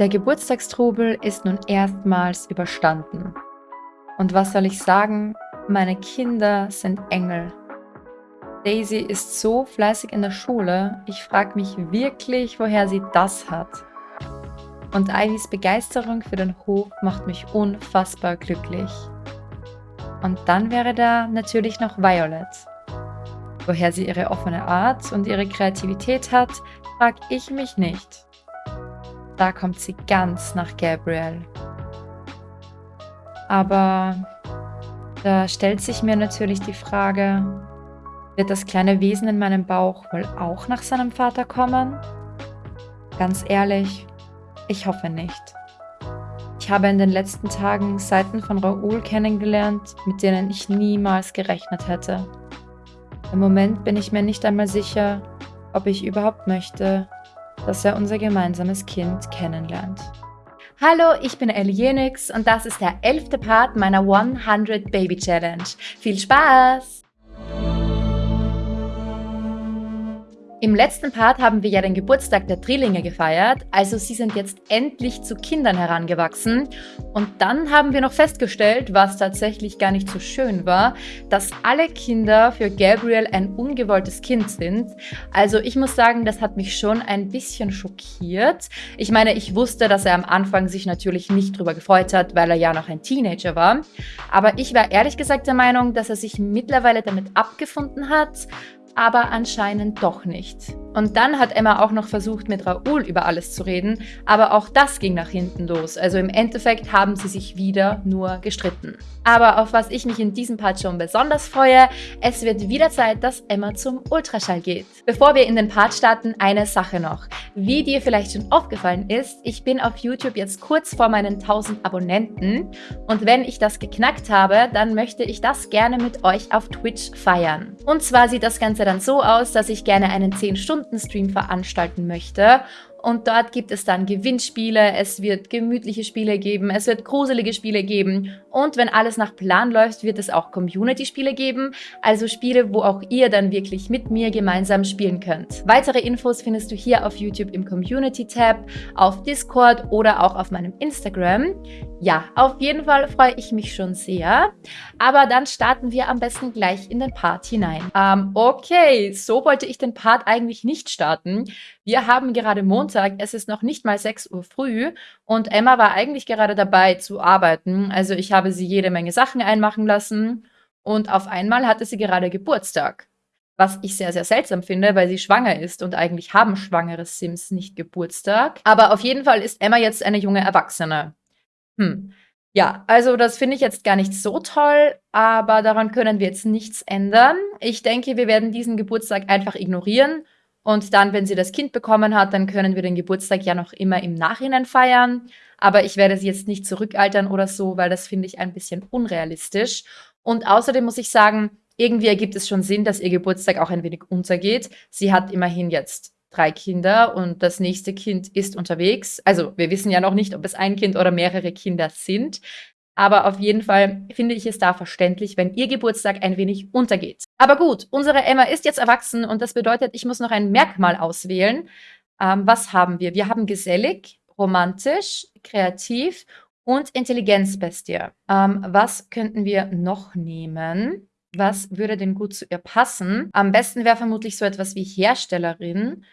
Der Geburtstagstrubel ist nun erstmals überstanden. Und was soll ich sagen? Meine Kinder sind Engel. Daisy ist so fleißig in der Schule, ich frage mich wirklich, woher sie das hat. Und Ivys Begeisterung für den Hof macht mich unfassbar glücklich. Und dann wäre da natürlich noch Violet. Woher sie ihre offene Art und ihre Kreativität hat, frage ich mich nicht. Da kommt sie ganz nach Gabriel. Aber da stellt sich mir natürlich die Frage, wird das kleine Wesen in meinem Bauch wohl auch nach seinem Vater kommen? Ganz ehrlich, ich hoffe nicht. Ich habe in den letzten Tagen Seiten von Raoul kennengelernt, mit denen ich niemals gerechnet hätte. Im Moment bin ich mir nicht einmal sicher, ob ich überhaupt möchte, dass er unser gemeinsames Kind kennenlernt. Hallo, ich bin Ellie Jenix und das ist der elfte Part meiner 100 Baby Challenge. Viel Spaß! Im letzten Part haben wir ja den Geburtstag der Drillinge gefeiert, also sie sind jetzt endlich zu Kindern herangewachsen. Und dann haben wir noch festgestellt, was tatsächlich gar nicht so schön war, dass alle Kinder für Gabriel ein ungewolltes Kind sind. Also ich muss sagen, das hat mich schon ein bisschen schockiert. Ich meine, ich wusste, dass er am Anfang sich natürlich nicht drüber gefreut hat, weil er ja noch ein Teenager war. Aber ich war ehrlich gesagt der Meinung, dass er sich mittlerweile damit abgefunden hat, aber anscheinend doch nicht. Und dann hat Emma auch noch versucht, mit Raoul über alles zu reden, aber auch das ging nach hinten los. Also im Endeffekt haben sie sich wieder nur gestritten. Aber auf was ich mich in diesem Part schon besonders freue, es wird wieder Zeit, dass Emma zum Ultraschall geht. Bevor wir in den Part starten, eine Sache noch. Wie dir vielleicht schon aufgefallen ist, ich bin auf YouTube jetzt kurz vor meinen 1000 Abonnenten und wenn ich das geknackt habe, dann möchte ich das gerne mit euch auf Twitch feiern. Und zwar sieht das Ganze dann so aus, dass ich gerne einen 10 Stunden Stunden-Stream veranstalten möchte und dort gibt es dann Gewinnspiele, es wird gemütliche Spiele geben, es wird gruselige Spiele geben. Und wenn alles nach Plan läuft, wird es auch Community-Spiele geben. Also Spiele, wo auch ihr dann wirklich mit mir gemeinsam spielen könnt. Weitere Infos findest du hier auf YouTube im Community-Tab, auf Discord oder auch auf meinem Instagram. Ja, auf jeden Fall freue ich mich schon sehr. Aber dann starten wir am besten gleich in den Part hinein. Ähm, okay, so wollte ich den Part eigentlich nicht starten. Wir haben gerade Montag, es ist noch nicht mal 6 Uhr früh und Emma war eigentlich gerade dabei zu arbeiten. Also ich habe sie jede Menge Sachen einmachen lassen und auf einmal hatte sie gerade Geburtstag. Was ich sehr, sehr seltsam finde, weil sie schwanger ist und eigentlich haben schwangere Sims nicht Geburtstag. Aber auf jeden Fall ist Emma jetzt eine junge Erwachsene. Hm. Ja, also das finde ich jetzt gar nicht so toll, aber daran können wir jetzt nichts ändern. Ich denke, wir werden diesen Geburtstag einfach ignorieren und dann, wenn sie das Kind bekommen hat, dann können wir den Geburtstag ja noch immer im Nachhinein feiern. Aber ich werde sie jetzt nicht zurückaltern oder so, weil das finde ich ein bisschen unrealistisch. Und außerdem muss ich sagen, irgendwie ergibt es schon Sinn, dass ihr Geburtstag auch ein wenig untergeht. Sie hat immerhin jetzt drei Kinder und das nächste Kind ist unterwegs. Also wir wissen ja noch nicht, ob es ein Kind oder mehrere Kinder sind. Aber auf jeden Fall finde ich es da verständlich, wenn ihr Geburtstag ein wenig untergeht. Aber gut, unsere Emma ist jetzt erwachsen und das bedeutet, ich muss noch ein Merkmal auswählen. Ähm, was haben wir? Wir haben gesellig, romantisch, kreativ und Intelligenzbestie. Ähm, was könnten wir noch nehmen? Was würde denn gut zu ihr passen? Am besten wäre vermutlich so etwas wie Herstellerin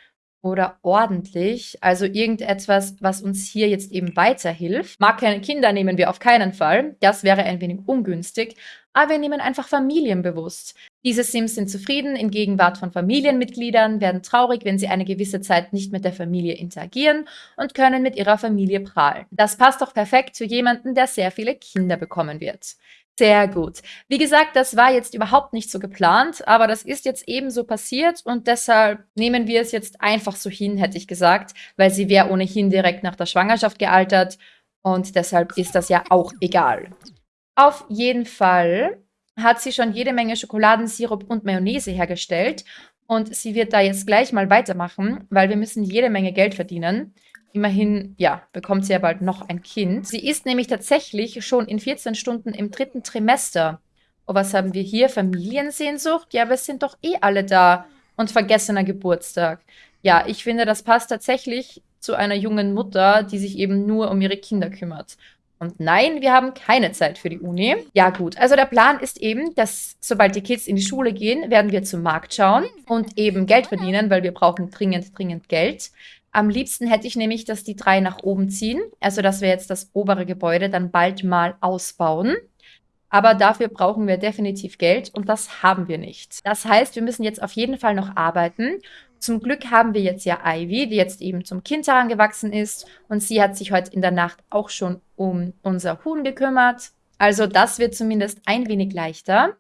oder ordentlich, also irgendetwas, was uns hier jetzt eben weiterhilft. Mag keine Kinder nehmen wir auf keinen Fall, das wäre ein wenig ungünstig, aber wir nehmen einfach familienbewusst. Diese Sims sind zufrieden in Gegenwart von Familienmitgliedern, werden traurig, wenn sie eine gewisse Zeit nicht mit der Familie interagieren und können mit ihrer Familie prahlen. Das passt doch perfekt zu jemanden, der sehr viele Kinder bekommen wird. Sehr gut. Wie gesagt, das war jetzt überhaupt nicht so geplant, aber das ist jetzt ebenso passiert und deshalb nehmen wir es jetzt einfach so hin, hätte ich gesagt, weil sie wäre ohnehin direkt nach der Schwangerschaft gealtert und deshalb ist das ja auch egal. Auf jeden Fall hat sie schon jede Menge Schokoladensirup und Mayonnaise hergestellt und sie wird da jetzt gleich mal weitermachen, weil wir müssen jede Menge Geld verdienen. Immerhin, ja, bekommt sie ja bald noch ein Kind. Sie ist nämlich tatsächlich schon in 14 Stunden im dritten Trimester. Oh, was haben wir hier? Familiensehnsucht? Ja, wir sind doch eh alle da. Und vergessener Geburtstag. Ja, ich finde, das passt tatsächlich zu einer jungen Mutter, die sich eben nur um ihre Kinder kümmert. Und nein, wir haben keine Zeit für die Uni. Ja gut, also der Plan ist eben, dass sobald die Kids in die Schule gehen, werden wir zum Markt schauen und eben Geld verdienen, weil wir brauchen dringend, dringend Geld. Am liebsten hätte ich nämlich, dass die drei nach oben ziehen, also dass wir jetzt das obere Gebäude dann bald mal ausbauen. Aber dafür brauchen wir definitiv Geld und das haben wir nicht. Das heißt, wir müssen jetzt auf jeden Fall noch arbeiten zum Glück haben wir jetzt ja Ivy, die jetzt eben zum Kind herangewachsen ist und sie hat sich heute in der Nacht auch schon um unser Huhn gekümmert. Also das wird zumindest ein wenig leichter.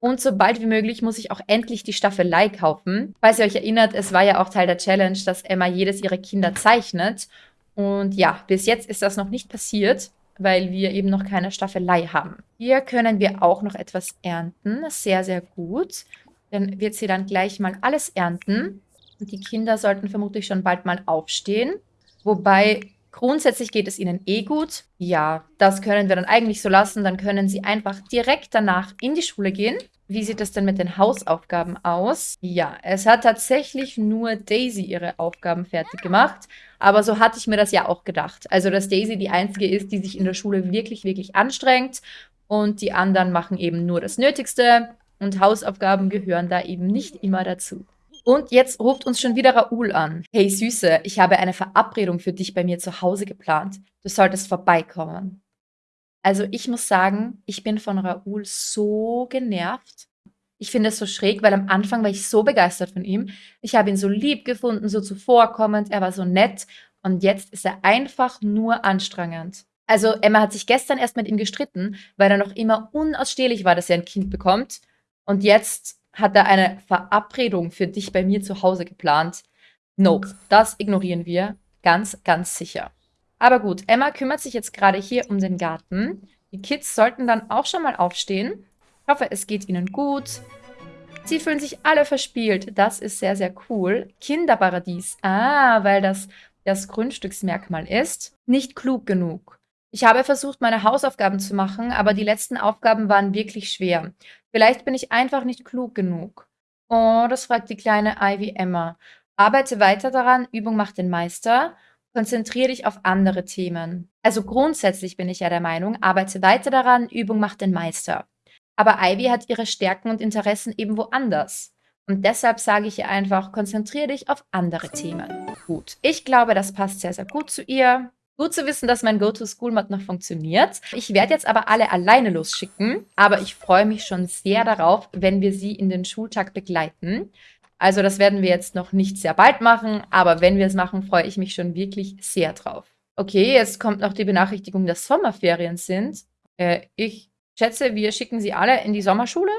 Und sobald wie möglich muss ich auch endlich die Staffelei kaufen. Falls ihr euch erinnert, es war ja auch Teil der Challenge, dass Emma jedes ihrer Kinder zeichnet. Und ja, bis jetzt ist das noch nicht passiert, weil wir eben noch keine Staffelei haben. Hier können wir auch noch etwas ernten. Sehr, sehr gut. Dann wird sie dann gleich mal alles ernten. Die Kinder sollten vermutlich schon bald mal aufstehen. Wobei grundsätzlich geht es ihnen eh gut. Ja, das können wir dann eigentlich so lassen. Dann können sie einfach direkt danach in die Schule gehen. Wie sieht es denn mit den Hausaufgaben aus? Ja, es hat tatsächlich nur Daisy ihre Aufgaben fertig gemacht. Aber so hatte ich mir das ja auch gedacht. Also, dass Daisy die Einzige ist, die sich in der Schule wirklich, wirklich anstrengt. Und die anderen machen eben nur das Nötigste. Und Hausaufgaben gehören da eben nicht immer dazu. Und jetzt ruft uns schon wieder Raoul an. Hey Süße, ich habe eine Verabredung für dich bei mir zu Hause geplant. Du solltest vorbeikommen. Also ich muss sagen, ich bin von Raoul so genervt. Ich finde es so schräg, weil am Anfang war ich so begeistert von ihm. Ich habe ihn so lieb gefunden, so zuvorkommend, er war so nett. Und jetzt ist er einfach nur anstrengend. Also Emma hat sich gestern erst mit ihm gestritten, weil er noch immer unausstehlich war, dass er ein Kind bekommt. Und jetzt hat er eine Verabredung für dich bei mir zu Hause geplant. Nope, das ignorieren wir ganz, ganz sicher. Aber gut, Emma kümmert sich jetzt gerade hier um den Garten. Die Kids sollten dann auch schon mal aufstehen. Ich hoffe, es geht ihnen gut. Sie fühlen sich alle verspielt. Das ist sehr, sehr cool. Kinderparadies. Ah, weil das das Grundstücksmerkmal ist. Nicht klug genug. Ich habe versucht, meine Hausaufgaben zu machen, aber die letzten Aufgaben waren wirklich schwer. Vielleicht bin ich einfach nicht klug genug. Oh, das fragt die kleine Ivy Emma. Arbeite weiter daran, Übung macht den Meister. Konzentriere dich auf andere Themen. Also grundsätzlich bin ich ja der Meinung, arbeite weiter daran, Übung macht den Meister. Aber Ivy hat ihre Stärken und Interessen eben woanders. Und deshalb sage ich ihr einfach, konzentriere dich auf andere Themen. Gut, ich glaube, das passt sehr, sehr gut zu ihr. Gut zu wissen, dass mein Go-To-School-Mod noch funktioniert. Ich werde jetzt aber alle alleine losschicken, aber ich freue mich schon sehr darauf, wenn wir sie in den Schultag begleiten. Also das werden wir jetzt noch nicht sehr bald machen, aber wenn wir es machen, freue ich mich schon wirklich sehr drauf. Okay, jetzt kommt noch die Benachrichtigung, dass Sommerferien sind. Äh, ich schätze, wir schicken sie alle in die Sommerschule.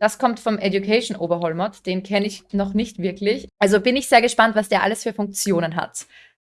Das kommt vom Education Overhaul Mod, den kenne ich noch nicht wirklich. Also bin ich sehr gespannt, was der alles für Funktionen hat.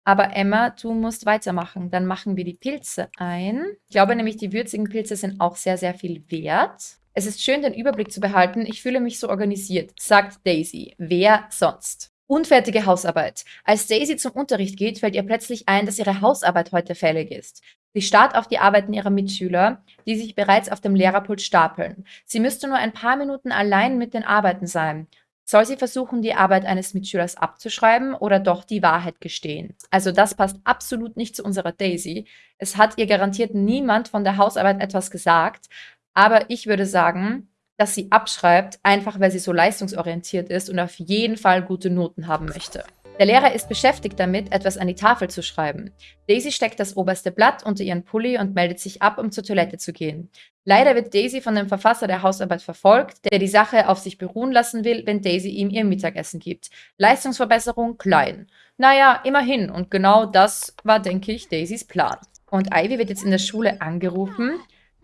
Aber Emma, du musst weitermachen. Dann machen wir die Pilze ein. Ich glaube nämlich, die würzigen Pilze sind auch sehr, sehr viel wert. Es ist schön, den Überblick zu behalten. Ich fühle mich so organisiert, sagt Daisy. Wer sonst? Unfertige Hausarbeit. Als Daisy zum Unterricht geht, fällt ihr plötzlich ein, dass ihre Hausarbeit heute fällig ist. Sie starrt auf die Arbeiten ihrer Mitschüler, die sich bereits auf dem Lehrerpult stapeln. Sie müsste nur ein paar Minuten allein mit den Arbeiten sein. Soll sie versuchen, die Arbeit eines Mitschülers abzuschreiben oder doch die Wahrheit gestehen? Also das passt absolut nicht zu unserer Daisy. Es hat ihr garantiert niemand von der Hausarbeit etwas gesagt, aber ich würde sagen, dass sie abschreibt, einfach weil sie so leistungsorientiert ist und auf jeden Fall gute Noten haben möchte. Der Lehrer ist beschäftigt damit, etwas an die Tafel zu schreiben. Daisy steckt das oberste Blatt unter ihren Pulli und meldet sich ab, um zur Toilette zu gehen. Leider wird Daisy von dem Verfasser der Hausarbeit verfolgt, der die Sache auf sich beruhen lassen will, wenn Daisy ihm ihr Mittagessen gibt. Leistungsverbesserung klein. Naja, immerhin. Und genau das war, denke ich, Daisys Plan. Und Ivy wird jetzt in der Schule angerufen.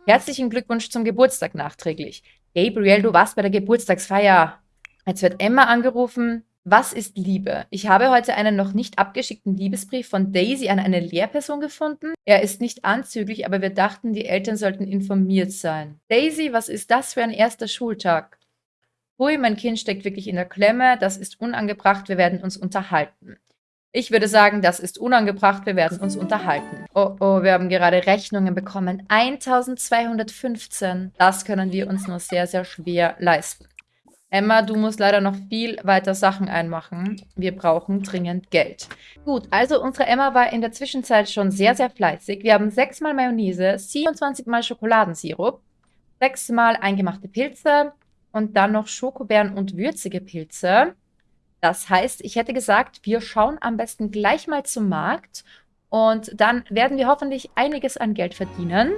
Herzlichen Glückwunsch zum Geburtstag nachträglich. Gabriel, du warst bei der Geburtstagsfeier. Jetzt wird Emma angerufen. Was ist Liebe? Ich habe heute einen noch nicht abgeschickten Liebesbrief von Daisy an eine Lehrperson gefunden. Er ist nicht anzüglich, aber wir dachten, die Eltern sollten informiert sein. Daisy, was ist das für ein erster Schultag? Hui, mein Kind steckt wirklich in der Klemme. Das ist unangebracht. Wir werden uns unterhalten. Ich würde sagen, das ist unangebracht. Wir werden uns unterhalten. Oh, oh, wir haben gerade Rechnungen bekommen. 1215. Das können wir uns nur sehr, sehr schwer leisten. Emma, du musst leider noch viel weiter Sachen einmachen. Wir brauchen dringend Geld. Gut, also unsere Emma war in der Zwischenzeit schon sehr, sehr fleißig. Wir haben sechsmal Mayonnaise, 27 mal Schokoladensirup, sechsmal eingemachte Pilze und dann noch Schokobeeren und würzige Pilze. Das heißt, ich hätte gesagt, wir schauen am besten gleich mal zum Markt und dann werden wir hoffentlich einiges an Geld verdienen,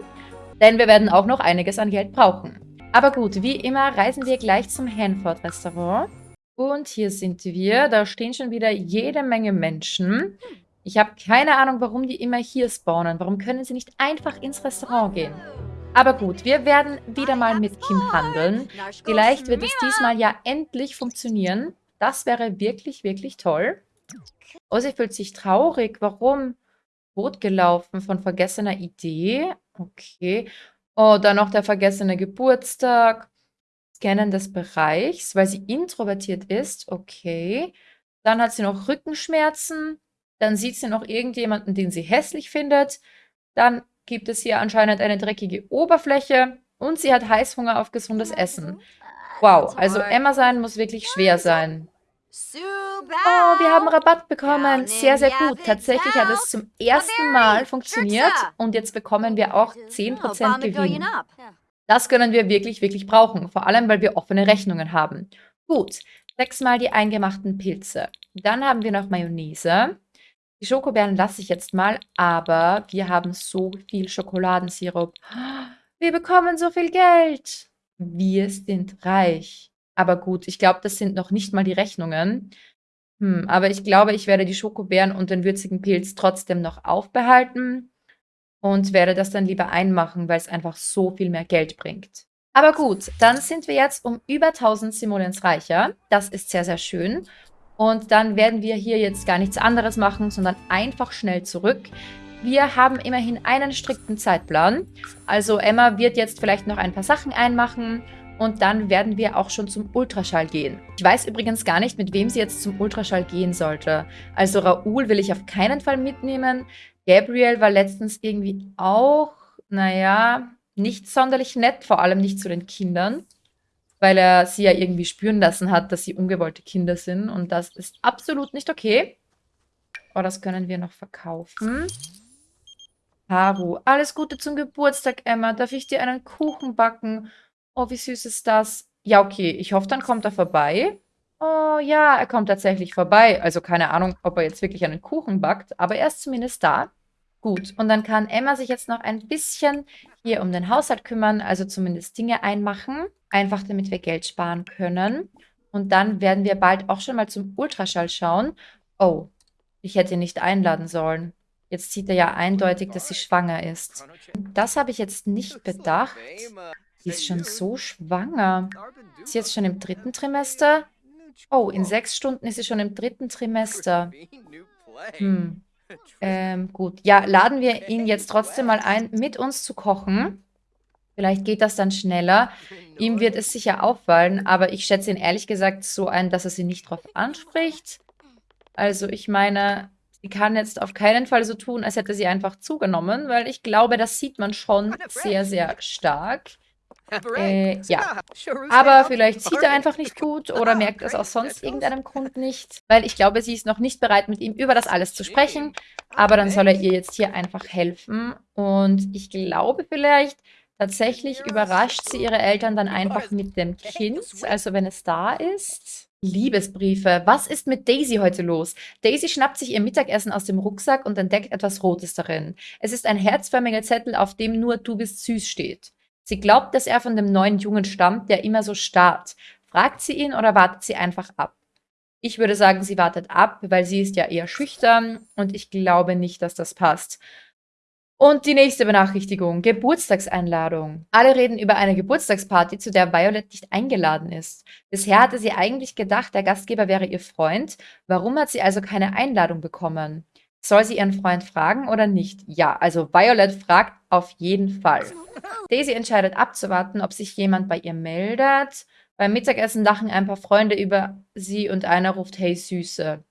denn wir werden auch noch einiges an Geld brauchen. Aber gut, wie immer reisen wir gleich zum Hanford Restaurant. Und hier sind wir. Da stehen schon wieder jede Menge Menschen. Ich habe keine Ahnung, warum die immer hier spawnen. Warum können sie nicht einfach ins Restaurant gehen? Aber gut, wir werden wieder mal mit Kim handeln. Vielleicht wird es diesmal ja endlich funktionieren. Das wäre wirklich, wirklich toll. Oh, sie fühlt sich traurig. Warum? Boot gelaufen von vergessener Idee. Okay. Oh, dann noch der vergessene Geburtstag. Scannen des Bereichs, weil sie introvertiert ist. Okay. Dann hat sie noch Rückenschmerzen. Dann sieht sie noch irgendjemanden, den sie hässlich findet. Dann gibt es hier anscheinend eine dreckige Oberfläche. Und sie hat Heißhunger auf gesundes Essen. Wow, also Emma sein muss wirklich schwer sein. Oh, wir haben Rabatt bekommen. Sehr, sehr gut. Tatsächlich hat es zum ersten Mal funktioniert und jetzt bekommen wir auch 10% Gewinn. Das können wir wirklich, wirklich brauchen. Vor allem, weil wir offene Rechnungen haben. Gut, sechsmal die eingemachten Pilze. Dann haben wir noch Mayonnaise. Die Schokobeeren lasse ich jetzt mal, aber wir haben so viel Schokoladensirup. Wir bekommen so viel Geld. Wir sind reich. Aber gut, ich glaube, das sind noch nicht mal die Rechnungen. Hm, aber ich glaube, ich werde die Schokobeeren und den würzigen Pilz trotzdem noch aufbehalten und werde das dann lieber einmachen, weil es einfach so viel mehr Geld bringt. Aber gut, dann sind wir jetzt um über 1000 Simoleons reicher. Das ist sehr, sehr schön. Und dann werden wir hier jetzt gar nichts anderes machen, sondern einfach schnell zurück. Wir haben immerhin einen strikten Zeitplan. Also Emma wird jetzt vielleicht noch ein paar Sachen einmachen und dann werden wir auch schon zum Ultraschall gehen. Ich weiß übrigens gar nicht, mit wem sie jetzt zum Ultraschall gehen sollte. Also Raoul will ich auf keinen Fall mitnehmen. Gabriel war letztens irgendwie auch, naja, nicht sonderlich nett, vor allem nicht zu den Kindern, weil er sie ja irgendwie spüren lassen hat, dass sie ungewollte Kinder sind und das ist absolut nicht okay. Oh, das können wir noch verkaufen. Haru, alles Gute zum Geburtstag, Emma. Darf ich dir einen Kuchen backen? Oh, wie süß ist das? Ja, okay. Ich hoffe, dann kommt er vorbei. Oh ja, er kommt tatsächlich vorbei. Also keine Ahnung, ob er jetzt wirklich einen Kuchen backt, aber er ist zumindest da. Gut, und dann kann Emma sich jetzt noch ein bisschen hier um den Haushalt kümmern, also zumindest Dinge einmachen, einfach damit wir Geld sparen können. Und dann werden wir bald auch schon mal zum Ultraschall schauen. Oh, ich hätte ihn nicht einladen sollen. Jetzt sieht er ja eindeutig, dass sie schwanger ist. Das habe ich jetzt nicht bedacht. Sie ist schon so schwanger. Ist sie jetzt schon im dritten Trimester? Oh, in sechs Stunden ist sie schon im dritten Trimester. Hm. Ähm, gut. Ja, laden wir ihn jetzt trotzdem mal ein, mit uns zu kochen. Vielleicht geht das dann schneller. Ihm wird es sicher auffallen, aber ich schätze ihn ehrlich gesagt so ein, dass er sie nicht drauf anspricht. Also ich meine, sie kann jetzt auf keinen Fall so tun, als hätte sie einfach zugenommen, weil ich glaube, das sieht man schon sehr, sehr stark. Äh, ja. Aber vielleicht sieht er einfach nicht gut oder merkt es aus sonst irgendeinem Grund nicht. Weil ich glaube, sie ist noch nicht bereit, mit ihm über das alles zu sprechen. Aber dann soll er ihr jetzt hier einfach helfen. Und ich glaube vielleicht, tatsächlich überrascht sie ihre Eltern dann einfach mit dem Kind. Also wenn es da ist. Liebesbriefe. Was ist mit Daisy heute los? Daisy schnappt sich ihr Mittagessen aus dem Rucksack und entdeckt etwas Rotes darin. Es ist ein herzförmiger Zettel, auf dem nur Du bist süß steht. Sie glaubt, dass er von dem neuen Jungen stammt, der immer so starrt. Fragt sie ihn oder wartet sie einfach ab? Ich würde sagen, sie wartet ab, weil sie ist ja eher schüchtern und ich glaube nicht, dass das passt. Und die nächste Benachrichtigung, Geburtstagseinladung. Alle reden über eine Geburtstagsparty, zu der Violet nicht eingeladen ist. Bisher hatte sie eigentlich gedacht, der Gastgeber wäre ihr Freund. Warum hat sie also keine Einladung bekommen? Soll sie ihren Freund fragen oder nicht? Ja, also Violet fragt auf jeden Fall. Daisy entscheidet abzuwarten, ob sich jemand bei ihr meldet. Beim Mittagessen lachen ein paar Freunde über sie und einer ruft Hey Süße.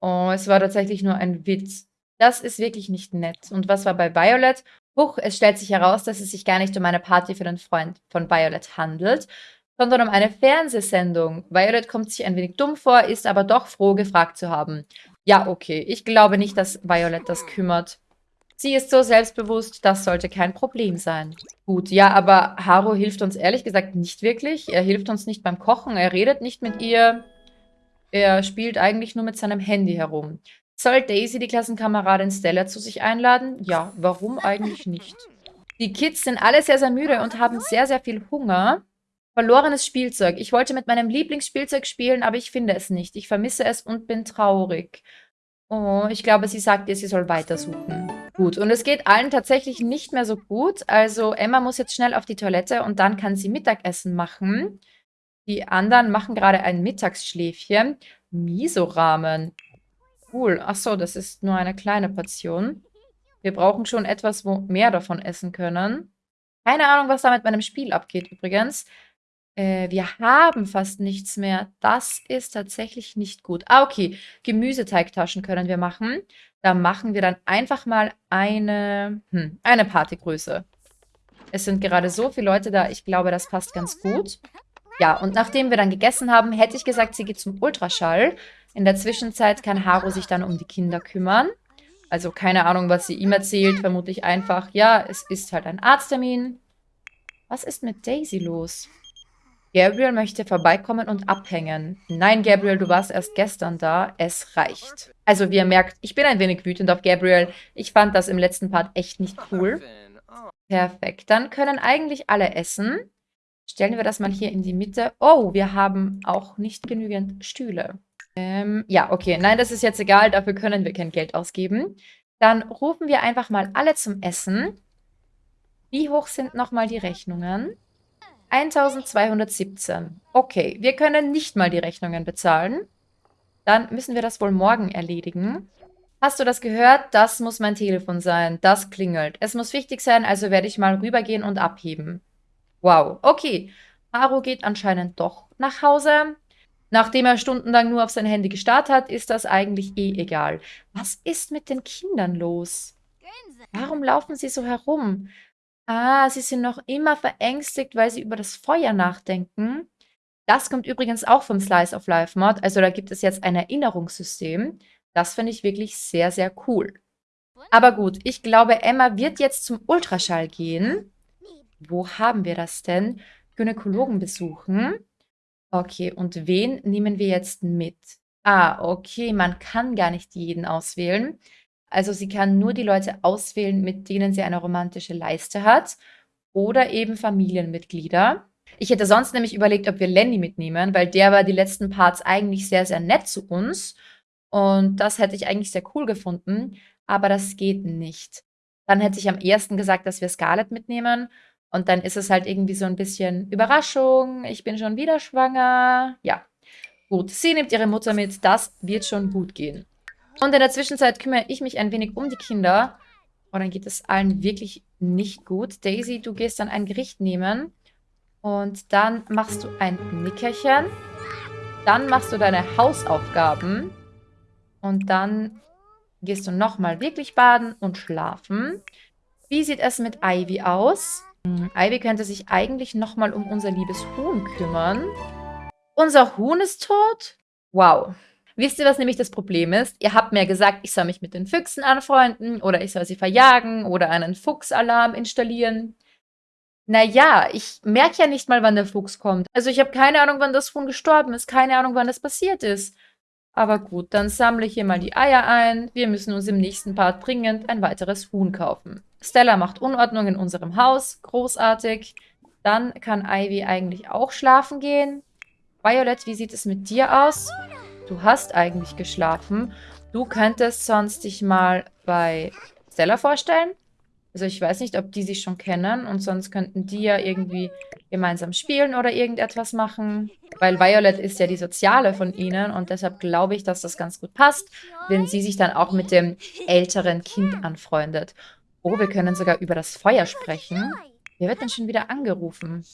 Oh, es war tatsächlich nur ein Witz. Das ist wirklich nicht nett. Und was war bei Violet? Huch, es stellt sich heraus, dass es sich gar nicht um eine Party für den Freund von Violet handelt, sondern um eine Fernsehsendung. Violet kommt sich ein wenig dumm vor, ist aber doch froh, gefragt zu haben. Ja, okay. Ich glaube nicht, dass Violet das kümmert. Sie ist so selbstbewusst, das sollte kein Problem sein. Gut, ja, aber Haru hilft uns ehrlich gesagt nicht wirklich. Er hilft uns nicht beim Kochen, er redet nicht mit ihr. Er spielt eigentlich nur mit seinem Handy herum. Soll Daisy die Klassenkameradin Stella zu sich einladen? Ja, warum eigentlich nicht? Die Kids sind alle sehr, sehr müde und haben sehr, sehr viel Hunger. Verlorenes Spielzeug. Ich wollte mit meinem Lieblingsspielzeug spielen, aber ich finde es nicht. Ich vermisse es und bin traurig. Oh, ich glaube, sie sagt ihr, sie soll weitersuchen. Gut, und es geht allen tatsächlich nicht mehr so gut. Also Emma muss jetzt schnell auf die Toilette und dann kann sie Mittagessen machen. Die anderen machen gerade ein Mittagsschläfchen. Miso-Ramen. Cool. Achso, das ist nur eine kleine Portion. Wir brauchen schon etwas, wo mehr davon essen können. Keine Ahnung, was da mit meinem Spiel abgeht übrigens. Äh, wir haben fast nichts mehr. Das ist tatsächlich nicht gut. Ah, okay. Gemüseteigtaschen können wir machen. Da machen wir dann einfach mal eine, hm, eine Partygröße. Es sind gerade so viele Leute da. Ich glaube, das passt ganz gut. Ja, und nachdem wir dann gegessen haben, hätte ich gesagt, sie geht zum Ultraschall. In der Zwischenzeit kann Haru sich dann um die Kinder kümmern. Also keine Ahnung, was sie ihm erzählt. Vermutlich einfach, ja, es ist halt ein Arzttermin. Was ist mit Daisy los? Gabriel möchte vorbeikommen und abhängen. Nein, Gabriel, du warst erst gestern da. Es reicht. Also, wie ihr merkt, ich bin ein wenig wütend auf Gabriel. Ich fand das im letzten Part echt nicht cool. Perfekt. Dann können eigentlich alle essen. Stellen wir das mal hier in die Mitte. Oh, wir haben auch nicht genügend Stühle. Ähm, ja, okay. Nein, das ist jetzt egal. Dafür können wir kein Geld ausgeben. Dann rufen wir einfach mal alle zum Essen. Wie hoch sind nochmal die Rechnungen? 1217. Okay, wir können nicht mal die Rechnungen bezahlen. Dann müssen wir das wohl morgen erledigen. Hast du das gehört? Das muss mein Telefon sein. Das klingelt. Es muss wichtig sein, also werde ich mal rübergehen und abheben. Wow, okay. Haru geht anscheinend doch nach Hause. Nachdem er stundenlang nur auf sein Handy gestarrt hat, ist das eigentlich eh egal. Was ist mit den Kindern los? Warum laufen sie so herum? Ah, sie sind noch immer verängstigt, weil sie über das Feuer nachdenken. Das kommt übrigens auch vom Slice of Life Mod. Also da gibt es jetzt ein Erinnerungssystem. Das finde ich wirklich sehr, sehr cool. Aber gut, ich glaube, Emma wird jetzt zum Ultraschall gehen. Wo haben wir das denn? Gynäkologen besuchen. Okay, und wen nehmen wir jetzt mit? Ah, okay, man kann gar nicht jeden auswählen. Also sie kann nur die Leute auswählen, mit denen sie eine romantische Leiste hat oder eben Familienmitglieder. Ich hätte sonst nämlich überlegt, ob wir Lenny mitnehmen, weil der war die letzten Parts eigentlich sehr, sehr nett zu uns. Und das hätte ich eigentlich sehr cool gefunden, aber das geht nicht. Dann hätte ich am ersten gesagt, dass wir Scarlett mitnehmen. Und dann ist es halt irgendwie so ein bisschen Überraschung, ich bin schon wieder schwanger. Ja, gut, sie nimmt ihre Mutter mit, das wird schon gut gehen. Und in der Zwischenzeit kümmere ich mich ein wenig um die Kinder. Und dann geht es allen wirklich nicht gut. Daisy, du gehst dann ein Gericht nehmen. Und dann machst du ein Nickerchen. Dann machst du deine Hausaufgaben. Und dann gehst du nochmal wirklich baden und schlafen. Wie sieht es mit Ivy aus? Ivy könnte sich eigentlich nochmal um unser liebes Huhn kümmern. Unser Huhn ist tot? Wow. Wisst ihr, was nämlich das Problem ist? Ihr habt mir gesagt, ich soll mich mit den Füchsen anfreunden oder ich soll sie verjagen oder einen Fuchsalarm installieren. Naja, ich merke ja nicht mal, wann der Fuchs kommt. Also ich habe keine Ahnung, wann das Huhn gestorben ist, keine Ahnung, wann das passiert ist. Aber gut, dann sammle ich hier mal die Eier ein. Wir müssen uns im nächsten Part dringend ein weiteres Huhn kaufen. Stella macht Unordnung in unserem Haus. Großartig. Dann kann Ivy eigentlich auch schlafen gehen. Violet, wie sieht es mit dir aus? Du hast eigentlich geschlafen. Du könntest sonst dich mal bei Stella vorstellen. Also ich weiß nicht, ob die sich schon kennen und sonst könnten die ja irgendwie gemeinsam spielen oder irgendetwas machen. Weil Violet ist ja die Soziale von ihnen und deshalb glaube ich, dass das ganz gut passt, wenn sie sich dann auch mit dem älteren Kind anfreundet. Oh, wir können sogar über das Feuer sprechen. Wer wird denn schon wieder angerufen?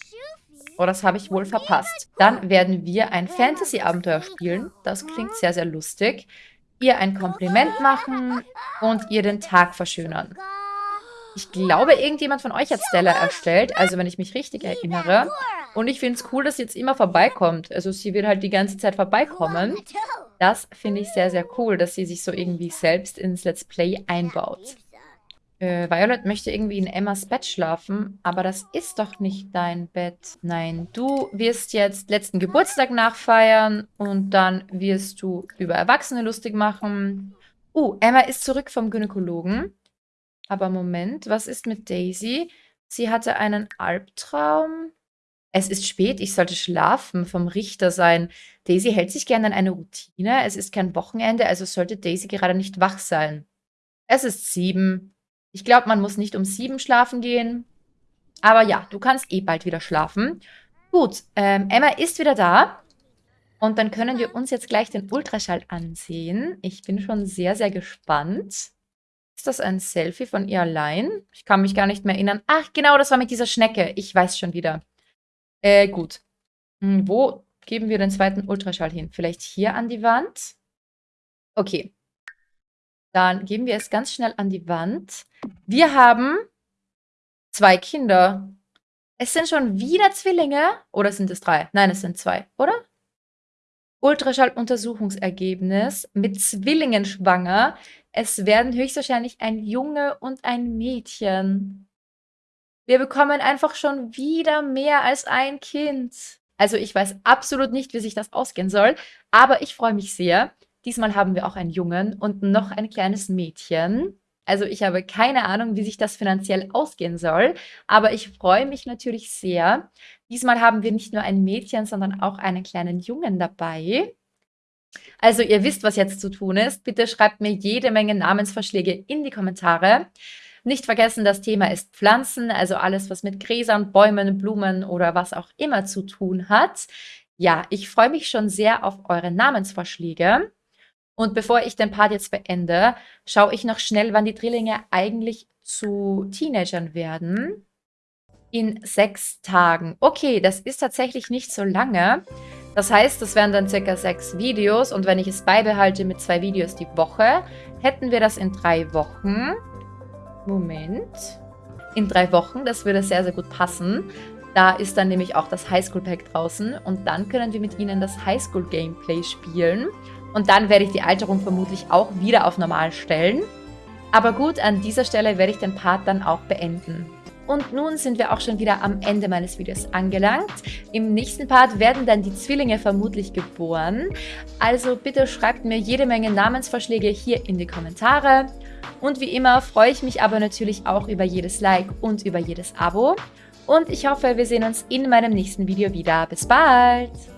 Oh, das habe ich wohl verpasst. Dann werden wir ein Fantasy-Abenteuer spielen. Das klingt sehr, sehr lustig. Ihr ein Kompliment machen und ihr den Tag verschönern. Ich glaube, irgendjemand von euch hat Stella erstellt, also wenn ich mich richtig erinnere. Und ich finde es cool, dass sie jetzt immer vorbeikommt. Also sie wird halt die ganze Zeit vorbeikommen. Das finde ich sehr, sehr cool, dass sie sich so irgendwie selbst ins Let's Play einbaut. Äh, Violet möchte irgendwie in Emmas Bett schlafen, aber das ist doch nicht dein Bett. Nein, du wirst jetzt letzten Geburtstag nachfeiern und dann wirst du über Erwachsene lustig machen. Uh, Emma ist zurück vom Gynäkologen. Aber Moment, was ist mit Daisy? Sie hatte einen Albtraum. Es ist spät, ich sollte schlafen, vom Richter sein. Daisy hält sich gerne an eine Routine. Es ist kein Wochenende, also sollte Daisy gerade nicht wach sein. Es ist sieben. Ich glaube, man muss nicht um sieben schlafen gehen. Aber ja, du kannst eh bald wieder schlafen. Gut, ähm, Emma ist wieder da. Und dann können wir uns jetzt gleich den Ultraschall ansehen. Ich bin schon sehr, sehr gespannt. Ist das ein Selfie von ihr allein? Ich kann mich gar nicht mehr erinnern. Ach, genau, das war mit dieser Schnecke. Ich weiß schon wieder. Äh, gut. Hm, wo geben wir den zweiten Ultraschall hin? Vielleicht hier an die Wand? Okay. Dann geben wir es ganz schnell an die Wand. Wir haben zwei Kinder. Es sind schon wieder Zwillinge. Oder sind es drei? Nein, es sind zwei, oder? Ultraschalluntersuchungsergebnis mit Zwillingen schwanger. Es werden höchstwahrscheinlich ein Junge und ein Mädchen. Wir bekommen einfach schon wieder mehr als ein Kind. Also ich weiß absolut nicht, wie sich das ausgehen soll, aber ich freue mich sehr. Diesmal haben wir auch einen Jungen und noch ein kleines Mädchen. Also ich habe keine Ahnung, wie sich das finanziell ausgehen soll, aber ich freue mich natürlich sehr. Diesmal haben wir nicht nur ein Mädchen, sondern auch einen kleinen Jungen dabei. Also ihr wisst, was jetzt zu tun ist. Bitte schreibt mir jede Menge Namensvorschläge in die Kommentare. Nicht vergessen, das Thema ist Pflanzen, also alles, was mit Gräsern, Bäumen, Blumen oder was auch immer zu tun hat. Ja, ich freue mich schon sehr auf eure Namensvorschläge. Und bevor ich den Part jetzt beende, schaue ich noch schnell, wann die Drillinge eigentlich zu Teenagern werden. In sechs Tagen. Okay, das ist tatsächlich nicht so lange. Das heißt, das wären dann circa sechs Videos und wenn ich es beibehalte mit zwei Videos die Woche, hätten wir das in drei Wochen. Moment. In drei Wochen, das würde sehr, sehr gut passen. Da ist dann nämlich auch das Highschool Pack draußen und dann können wir mit ihnen das Highschool Gameplay spielen. Und dann werde ich die Alterung vermutlich auch wieder auf normal stellen. Aber gut, an dieser Stelle werde ich den Part dann auch beenden. Und nun sind wir auch schon wieder am Ende meines Videos angelangt. Im nächsten Part werden dann die Zwillinge vermutlich geboren. Also bitte schreibt mir jede Menge Namensvorschläge hier in die Kommentare. Und wie immer freue ich mich aber natürlich auch über jedes Like und über jedes Abo. Und ich hoffe, wir sehen uns in meinem nächsten Video wieder. Bis bald!